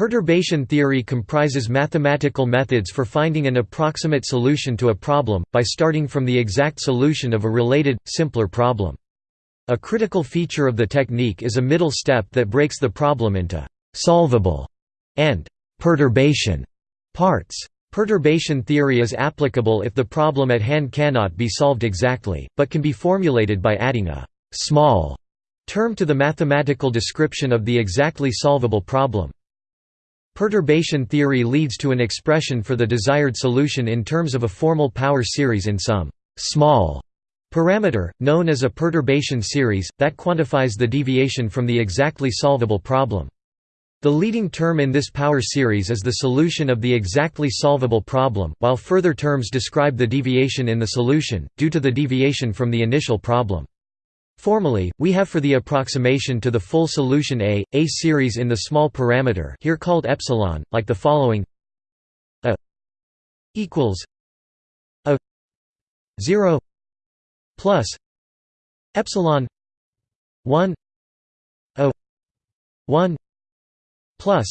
Perturbation theory comprises mathematical methods for finding an approximate solution to a problem, by starting from the exact solution of a related, simpler problem. A critical feature of the technique is a middle step that breaks the problem into «solvable» and «perturbation» parts. Perturbation theory is applicable if the problem at hand cannot be solved exactly, but can be formulated by adding a «small» term to the mathematical description of the exactly solvable problem. Perturbation theory leads to an expression for the desired solution in terms of a formal power series in some «small» parameter, known as a perturbation series, that quantifies the deviation from the exactly solvable problem. The leading term in this power series is the solution of the exactly solvable problem, while further terms describe the deviation in the solution, due to the deviation from the initial problem. Formally, we have for the approximation to the full solution A, a series in the small parameter here called epsilon, like the following. A equals a 0 plus epsilon 1 a 1 plus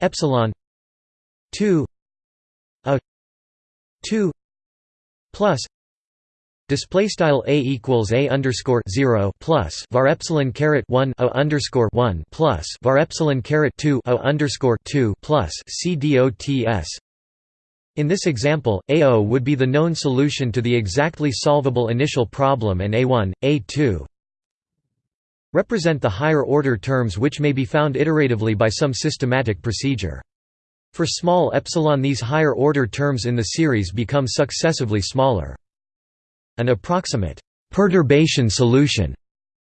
epsilon 2 a 2 plus Display style a equals a underscore zero plus var epsilon caret one a underscore one plus var epsilon caret two a underscore two plus c dots. In this example, AO would be the known solution to the exactly solvable initial problem and A1, A2 represent the higher order terms which may be found iteratively by some systematic procedure. For small epsilon these higher order terms in the series become successively smaller. An approximate perturbation solution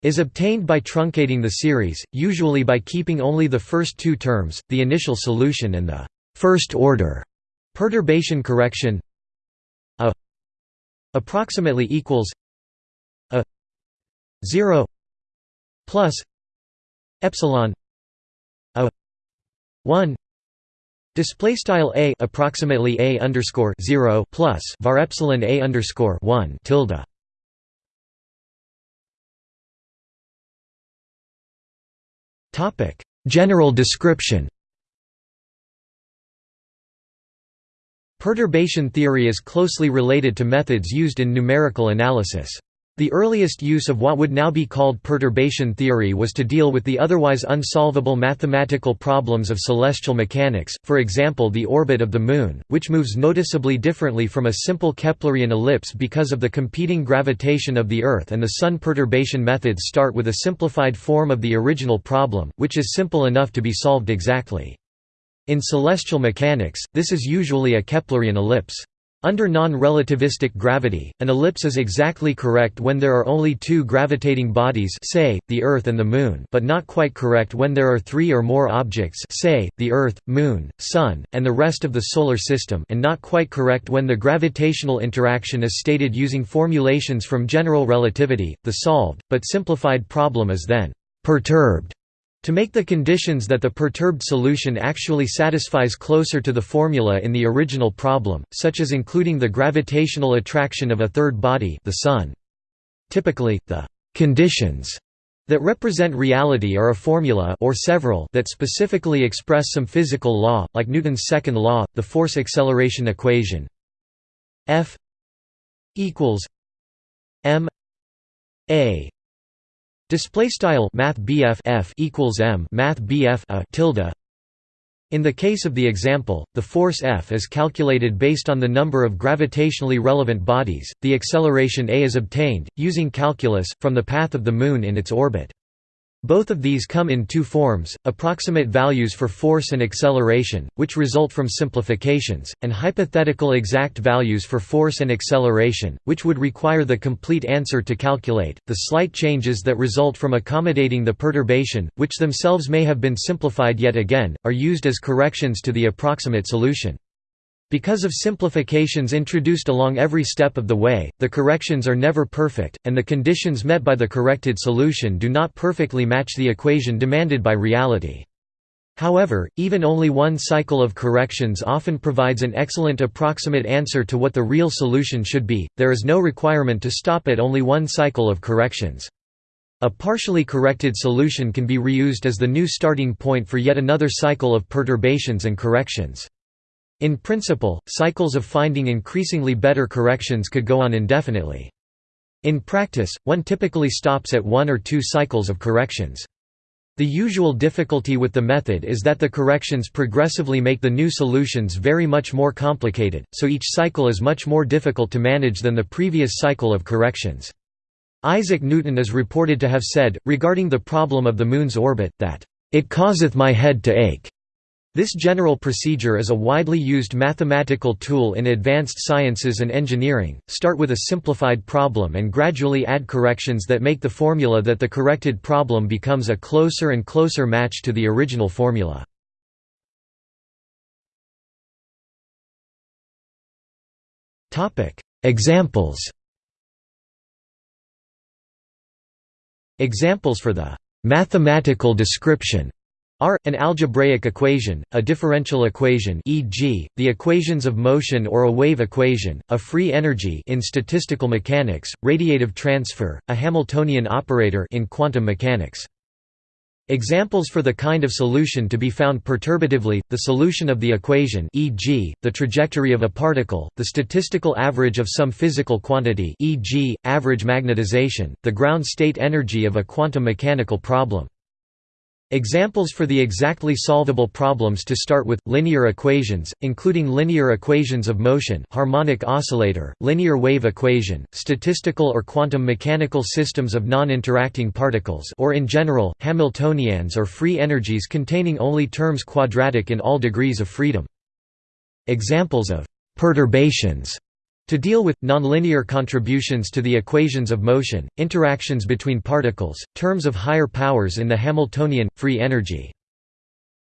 is obtained by truncating the series, usually by keeping only the first two terms, the initial solution and the first order. Perturbation correction a approximately equals a 0 plus epsilon a 1 Display style a approximately a underscore zero plus var epsilon a underscore one tilde. Topic: General description. Perturbation theory is closely related to methods used in numerical analysis. The earliest use of what would now be called perturbation theory was to deal with the otherwise unsolvable mathematical problems of celestial mechanics, for example the orbit of the Moon, which moves noticeably differently from a simple Keplerian ellipse because of the competing gravitation of the Earth and the Sun perturbation methods start with a simplified form of the original problem, which is simple enough to be solved exactly. In celestial mechanics, this is usually a Keplerian ellipse. Under non-relativistic gravity, an ellipse is exactly correct when there are only two gravitating bodies say, the Earth and the Moon but not quite correct when there are three or more objects say, the Earth, Moon, Sun, and the rest of the Solar System and not quite correct when the gravitational interaction is stated using formulations from general relativity. The solved, but simplified problem is then «perturbed» To make the conditions that the perturbed solution actually satisfies closer to the formula in the original problem, such as including the gravitational attraction of a third body the Sun. Typically, the «conditions» that represent reality are a formula or several that specifically express some physical law, like Newton's second law, the force-acceleration equation F equals m a Display style Math F equals M Math a tilde. In the case of the example, the force F is calculated based on the number of gravitationally relevant bodies. The acceleration a is obtained using calculus from the path of the Moon in its orbit. Both of these come in two forms, approximate values for force and acceleration, which result from simplifications, and hypothetical exact values for force and acceleration, which would require the complete answer to calculate. The slight changes that result from accommodating the perturbation, which themselves may have been simplified yet again, are used as corrections to the approximate solution. Because of simplifications introduced along every step of the way, the corrections are never perfect, and the conditions met by the corrected solution do not perfectly match the equation demanded by reality. However, even only one cycle of corrections often provides an excellent approximate answer to what the real solution should be, there is no requirement to stop at only one cycle of corrections. A partially corrected solution can be reused as the new starting point for yet another cycle of perturbations and corrections. In principle, cycles of finding increasingly better corrections could go on indefinitely. In practice, one typically stops at one or two cycles of corrections. The usual difficulty with the method is that the corrections progressively make the new solutions very much more complicated, so each cycle is much more difficult to manage than the previous cycle of corrections. Isaac Newton is reported to have said, regarding the problem of the Moon's orbit, that, "...it causeth my head to ache." This general procedure is a widely used mathematical tool in advanced sciences and engineering. Start with a simplified problem and gradually add corrections that make the formula that the corrected problem becomes a closer and closer match to the original formula. Topic: Examples. Examples for the mathematical description are, an algebraic equation, a differential equation e.g., the equations of motion or a wave equation, a free energy in statistical mechanics, radiative transfer, a Hamiltonian operator in quantum mechanics. Examples for the kind of solution to be found perturbatively, the solution of the equation e.g., the trajectory of a particle, the statistical average of some physical quantity e.g., average magnetization, the ground state energy of a quantum mechanical problem. Examples for the exactly solvable problems to start with, linear equations, including linear equations of motion harmonic oscillator, linear wave equation, statistical or quantum mechanical systems of non-interacting particles or in general, Hamiltonians or free energies containing only terms quadratic in all degrees of freedom. Examples of «perturbations» To deal with, nonlinear contributions to the equations of motion, interactions between particles, terms of higher powers in the Hamiltonian, free energy.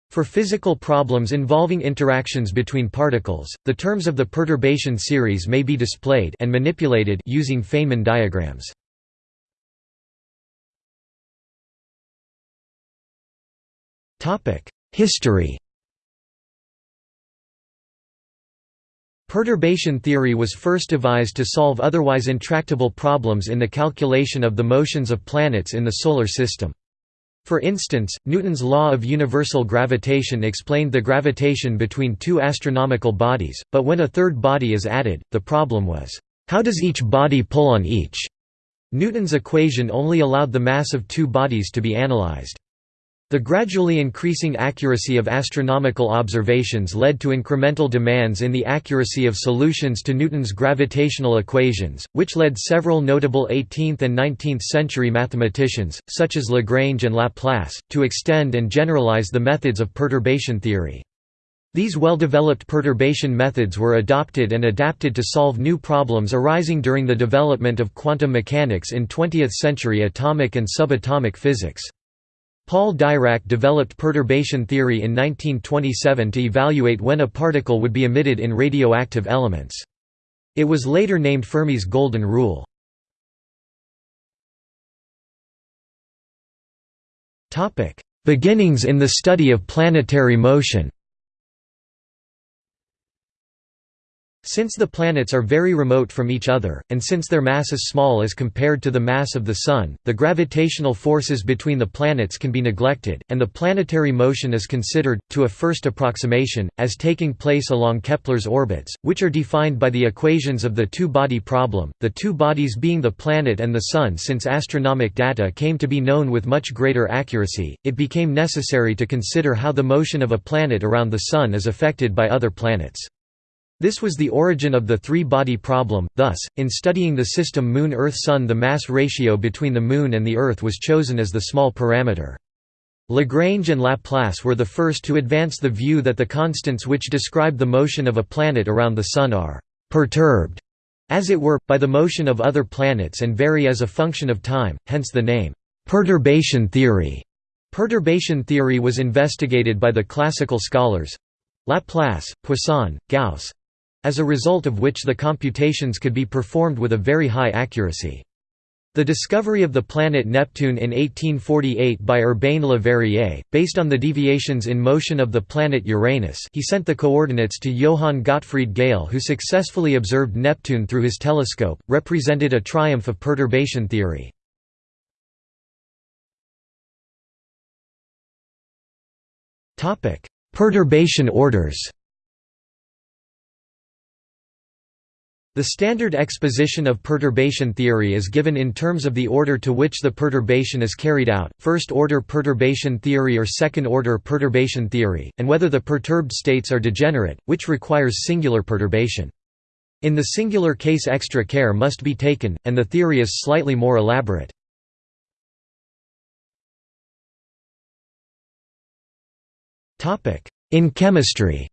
For physical problems involving interactions between particles, the terms of the perturbation series may be displayed and manipulated using Feynman diagrams. History Perturbation theory was first devised to solve otherwise intractable problems in the calculation of the motions of planets in the Solar System. For instance, Newton's law of universal gravitation explained the gravitation between two astronomical bodies, but when a third body is added, the problem was, how does each body pull on each? Newton's equation only allowed the mass of two bodies to be analyzed. The gradually increasing accuracy of astronomical observations led to incremental demands in the accuracy of solutions to Newton's gravitational equations, which led several notable 18th and 19th century mathematicians, such as Lagrange and Laplace, to extend and generalize the methods of perturbation theory. These well-developed perturbation methods were adopted and adapted to solve new problems arising during the development of quantum mechanics in 20th-century atomic and subatomic physics. Paul Dirac developed perturbation theory in 1927 to evaluate when a particle would be emitted in radioactive elements. It was later named Fermi's Golden Rule. Beginnings in the study of planetary motion Since the planets are very remote from each other, and since their mass is small as compared to the mass of the Sun, the gravitational forces between the planets can be neglected, and the planetary motion is considered, to a first approximation, as taking place along Kepler's orbits, which are defined by the equations of the two-body problem, the two bodies being the planet and the Sun Since astronomic data came to be known with much greater accuracy, it became necessary to consider how the motion of a planet around the Sun is affected by other planets. This was the origin of the three-body problem, thus, in studying the system Moon–Earth–Sun the mass ratio between the Moon and the Earth was chosen as the small parameter. Lagrange and Laplace were the first to advance the view that the constants which describe the motion of a planet around the Sun are «perturbed», as it were, by the motion of other planets and vary as a function of time, hence the name «perturbation theory». Perturbation theory was investigated by the classical scholars—Laplace, Poisson, Gauss, as a result of which the computations could be performed with a very high accuracy. The discovery of the planet Neptune in 1848 by Urbain Le Verrier, based on the deviations in motion of the planet Uranus he sent the coordinates to Johann Gottfried Galle who successfully observed Neptune through his telescope, represented a triumph of perturbation theory. Topic: Perturbation orders. The standard exposition of perturbation theory is given in terms of the order to which the perturbation is carried out, first-order perturbation theory or second-order perturbation theory, and whether the perturbed states are degenerate, which requires singular perturbation. In the singular case extra care must be taken, and the theory is slightly more elaborate. In chemistry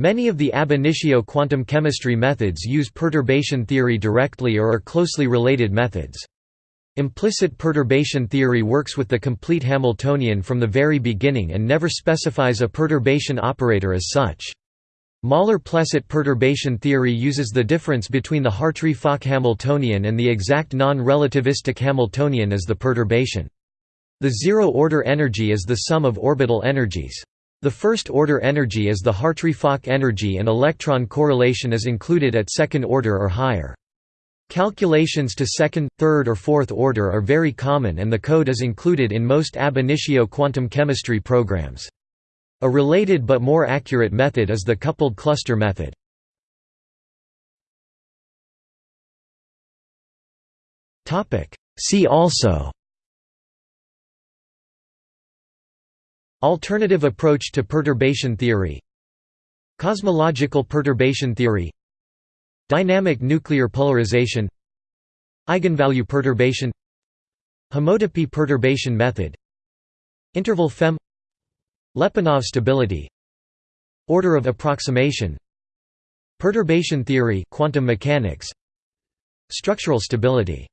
Many of the ab initio quantum chemistry methods use perturbation theory directly or are closely related methods. Implicit perturbation theory works with the complete Hamiltonian from the very beginning and never specifies a perturbation operator as such. Møller-Plesset perturbation theory uses the difference between the Hartree-Fock Hamiltonian and the exact non-relativistic Hamiltonian as the perturbation. The zero-order energy is the sum of orbital energies. The first-order energy is the Hartree-Fock energy and electron correlation is included at second order or higher. Calculations to second, third or fourth order are very common and the code is included in most ab initio quantum chemistry programs. A related but more accurate method is the coupled cluster method. See also Alternative approach to perturbation theory. Cosmological perturbation theory. Dynamic nuclear polarization. Eigenvalue perturbation. Homotopy perturbation method. Interval FEM Lyapunov stability. Order of approximation. Perturbation theory quantum mechanics. Structural stability